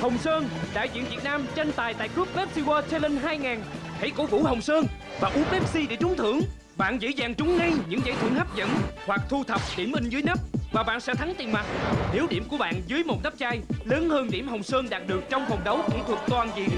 Hồng Sơn, đại diện Việt Nam tranh tài tại Group Pepsi World Challenge 2000. Hãy cổ vũ Hồng Sơn và uống Pepsi để trúng thưởng. Bạn dễ dàng trúng ngay những giải thưởng hấp dẫn hoặc thu thập điểm in dưới nắp và bạn sẽ thắng tiền mặt. Nếu điểm của bạn dưới một nắp chai lớn hơn điểm Hồng Sơn đạt được trong vòng đấu kỹ thuật toàn diện.